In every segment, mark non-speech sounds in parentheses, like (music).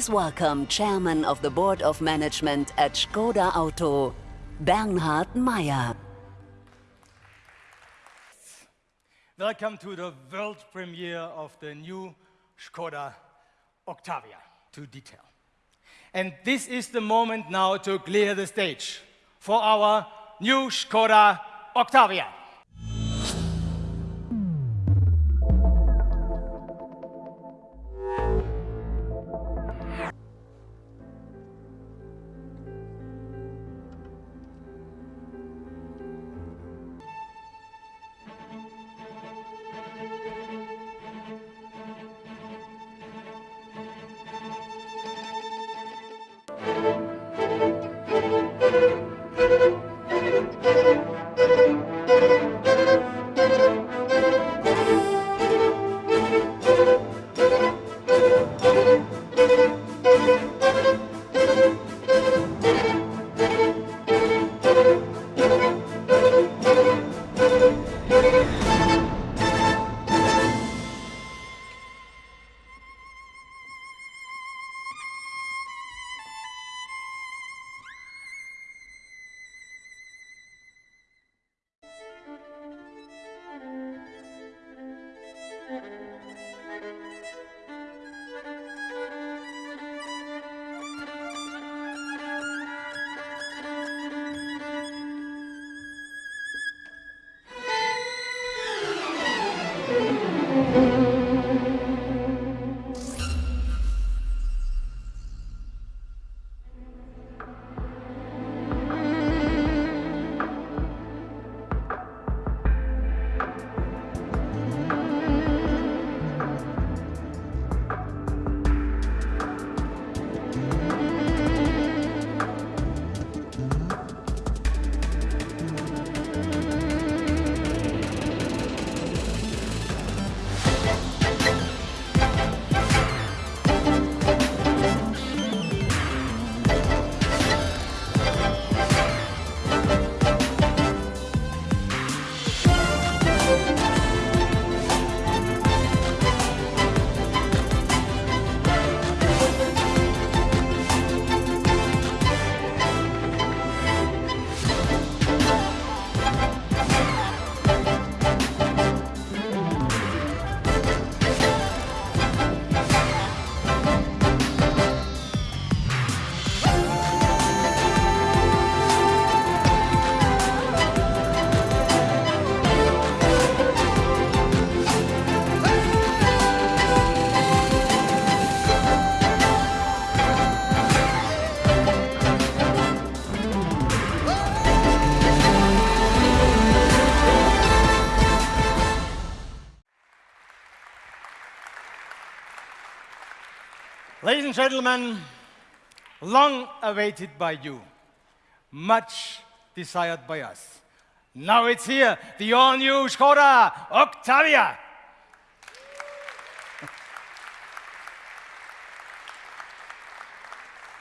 Please welcome Chairman of the Board of Management at Skoda Auto, Bernhard Maier. Welcome to the world premiere of the new Skoda Octavia to detail. And this is the moment now to clear the stage for our new Skoda Octavia. Ladies and gentlemen, long awaited by you, much desired by us. Now it's here, the all-new Skoda Octavia.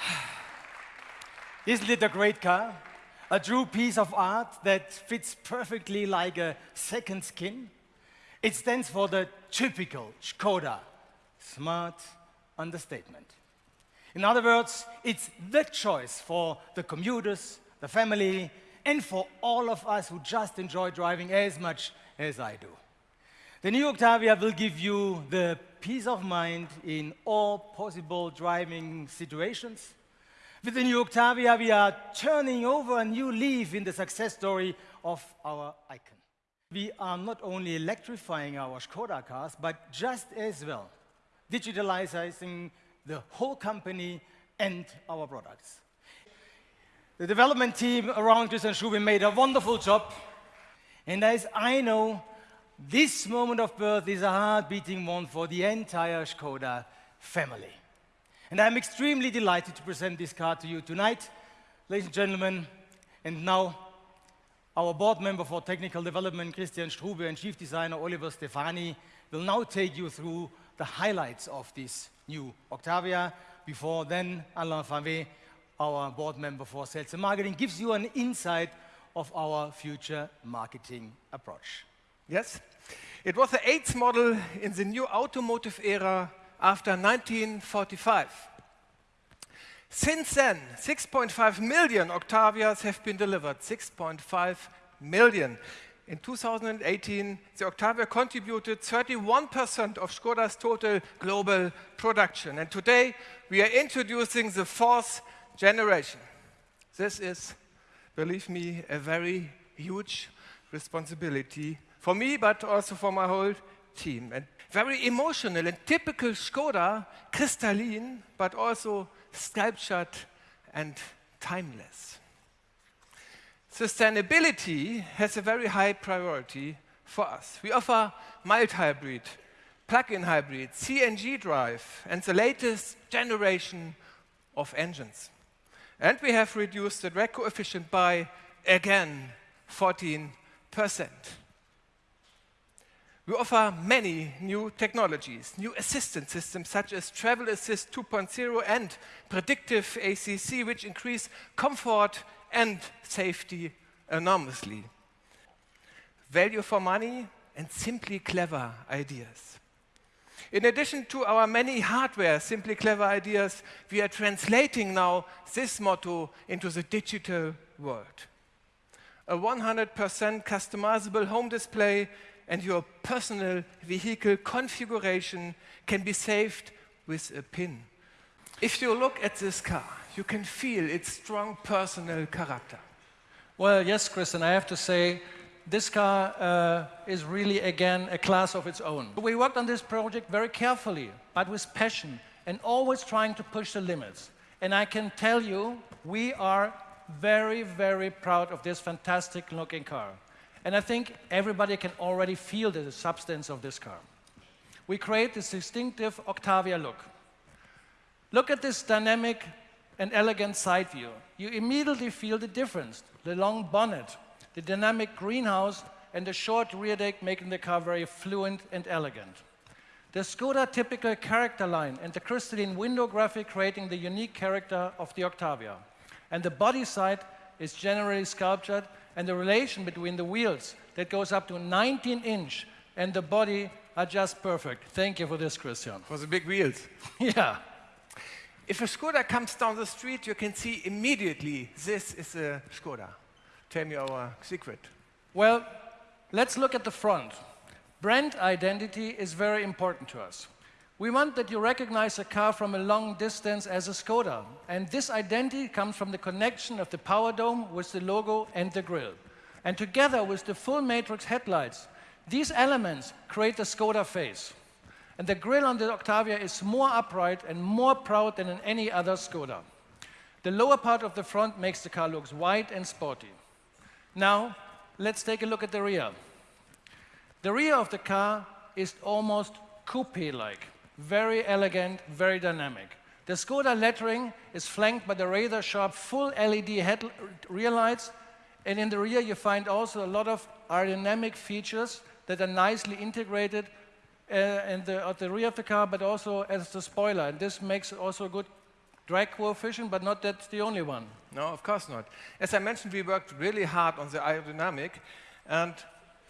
(sighs) Isn't it a great car? A true piece of art that fits perfectly like a second skin? It stands for the typical Skoda, smart, understatement. In other words, it's the choice for the commuters, the family, and for all of us who just enjoy driving as much as I do. The new Octavia will give you the peace of mind in all possible driving situations. With the new Octavia, we are turning over a new leaf in the success story of our icon. We are not only electrifying our Skoda cars, but just as well digitalizing the whole company and our products. The development team around Christian Strube made a wonderful job. And as I know, this moment of birth is a heart-beating one for the entire Skoda family. And I'm extremely delighted to present this car to you tonight, ladies and gentlemen. And now, our board member for technical development, Christian Strube, and chief designer, Oliver Stefani, will now take you through the highlights of this new Octavia. Before then, Alain Favey, our board member for sales and marketing, gives you an insight of our future marketing approach. Yes, it was the eighth model in the new automotive era after 1945. Since then, 6.5 million Octavias have been delivered. 6.5 million. In 2018, the Octavia contributed 31% of Škoda's total global production. And today, we are introducing the fourth generation. This is, believe me, a very huge responsibility for me, but also for my whole team. And very emotional and typical Škoda, crystalline, but also sculptured and timeless. Sustainability has a very high priority for us. We offer mild hybrid, plug-in hybrid, CNG drive, and the latest generation of engines. And we have reduced the drag coefficient by, again, 14%. We offer many new technologies, new assistance systems such as Travel Assist 2.0 and Predictive ACC, which increase comfort and safety enormously. Value for money and simply clever ideas. In addition to our many hardware, simply clever ideas, we are translating now this motto into the digital world. A 100% customizable home display and your personal vehicle configuration can be saved with a pin. If you look at this car, you can feel its strong personal character. Well, yes, Christian, I have to say, this car uh, is really, again, a class of its own. We worked on this project very carefully, but with passion, and always trying to push the limits. And I can tell you, we are very, very proud of this fantastic looking car. And I think everybody can already feel the substance of this car. We create this distinctive Octavia look. Look at this dynamic and elegant side view. You immediately feel the difference. The long bonnet, the dynamic greenhouse, and the short rear deck making the car very fluent and elegant. The Skoda typical character line and the crystalline window graphic creating the unique character of the Octavia. And the body side is generally sculptured and the relation between the wheels that goes up to 19 inch and the body are just perfect. Thank you for this, Christian. For the big wheels. (laughs) yeah. If a Skoda comes down the street, you can see immediately this is a Skoda. Tell me our secret. Well, let's look at the front. Brand identity is very important to us. We want that you recognize a car from a long distance as a Skoda. And this identity comes from the connection of the power dome with the logo and the grille. And together with the full matrix headlights, these elements create the Skoda face. And the grille on the Octavia is more upright and more proud than in any other Skoda. The lower part of the front makes the car look wide and sporty. Now, let's take a look at the rear. The rear of the car is almost coupe-like. Very elegant, very dynamic. The Skoda lettering is flanked by the razor sharp full LED head rear lights, and in the rear you find also a lot of aerodynamic features that are nicely integrated uh, in the, at the rear of the car, but also as the spoiler. And this makes also a good drag coefficient, but not that's the only one. No, of course not. As I mentioned, we worked really hard on the aerodynamic, and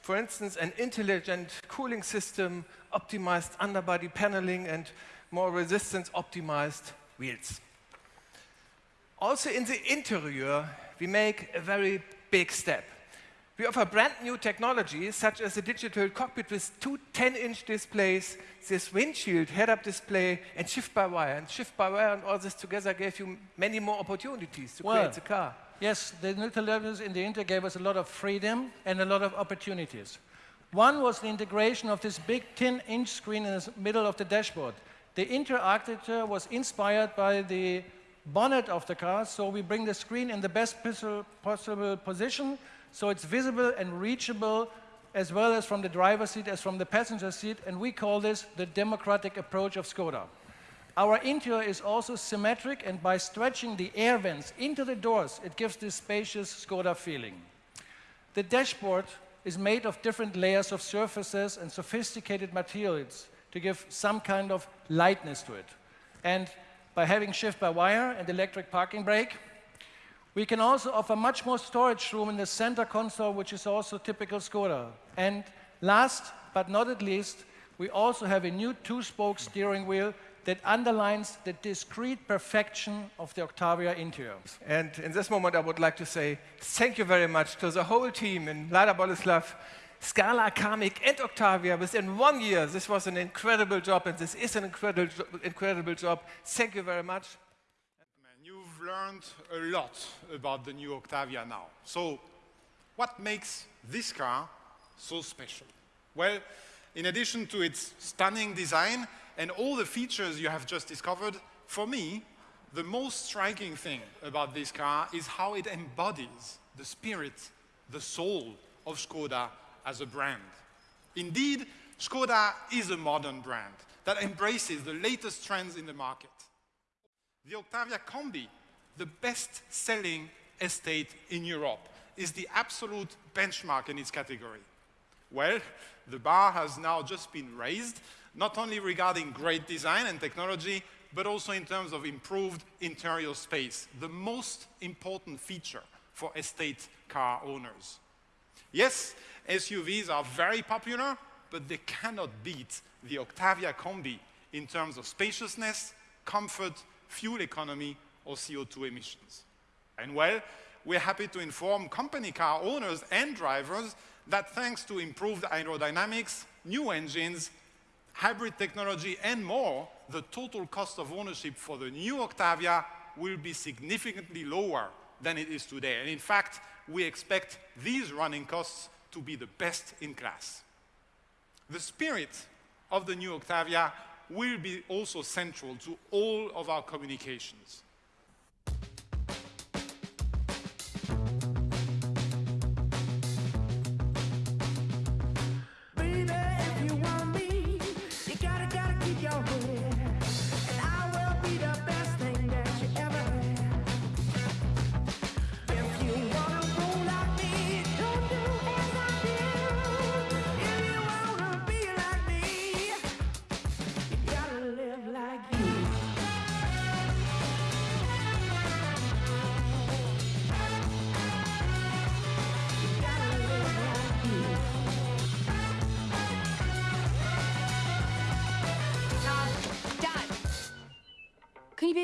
for instance, an intelligent cooling system, optimized underbody paneling, and more resistance optimized wheels. Also in the interior, we make a very big step. We offer brand new technologies such as a digital cockpit with two 10-inch displays, this windshield head-up display, and shift-by-wire. And shift-by-wire and all this together gave you many more opportunities to well, create the car. Yes, the new televisions in the Inter gave us a lot of freedom and a lot of opportunities. One was the integration of this big 10-inch screen in the middle of the dashboard. The Inter architecture was inspired by the bonnet of the car, so we bring the screen in the best possible position, so it's visible and reachable as well as from the driver's seat as from the passenger seat, and we call this the democratic approach of Skoda. Our interior is also symmetric, and by stretching the air vents into the doors, it gives this spacious Skoda feeling. The dashboard is made of different layers of surfaces and sophisticated materials to give some kind of lightness to it. And by having shift-by-wire and electric parking brake, we can also offer much more storage room in the center console, which is also typical Skoda. And last but not at least, we also have a new two-spoke steering wheel that underlines the discrete perfection of the Octavia interior. And in this moment, I would like to say thank you very much to the whole team in Mlada Boleslav, Scala, Kamiq, and Octavia. Within one year, this was an incredible job, and this is an incredible, incredible job. Thank you very much. You've learned a lot about the new Octavia now. So, what makes this car so special? Well, in addition to its stunning design and all the features you have just discovered, for me, the most striking thing about this car is how it embodies the spirit, the soul of Skoda as a brand. Indeed, Skoda is a modern brand that embraces the latest trends in the market. The Octavia Combi, the best-selling estate in Europe, is the absolute benchmark in its category. Well, the bar has now just been raised, not only regarding great design and technology, but also in terms of improved interior space, the most important feature for estate car owners. Yes, SUVs are very popular, but they cannot beat the Octavia Combi in terms of spaciousness, comfort, fuel economy, or CO2 emissions. And well, we're happy to inform company car owners and drivers that thanks to improved aerodynamics, new engines, hybrid technology, and more, the total cost of ownership for the new Octavia will be significantly lower than it is today. And in fact, we expect these running costs to be the best in class. The spirit of the new Octavia will be also central to all of our communications.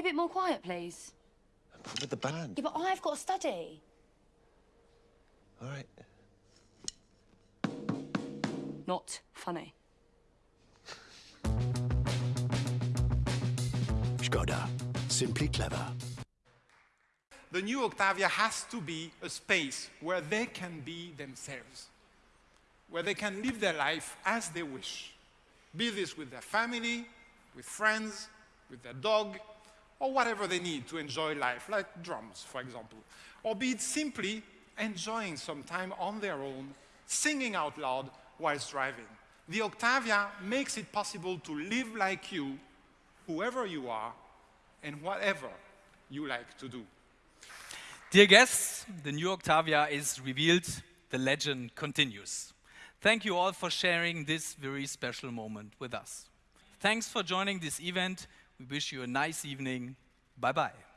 A bit more quiet, please? With the band. Yeah, but I've got to study. All right. Not funny. Skoda. Simply clever. The new Octavia has to be a space where they can be themselves, where they can live their life as they wish. Be this with their family, with friends, with their dog, or whatever they need to enjoy life, like drums, for example. Or be it simply enjoying some time on their own, singing out loud whilst driving. The Octavia makes it possible to live like you, whoever you are, and whatever you like to do. Dear guests, the new Octavia is revealed, the legend continues. Thank you all for sharing this very special moment with us. Thanks for joining this event. We wish you a nice evening. Bye bye.